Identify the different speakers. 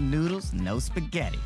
Speaker 1: noodles, no spaghetti.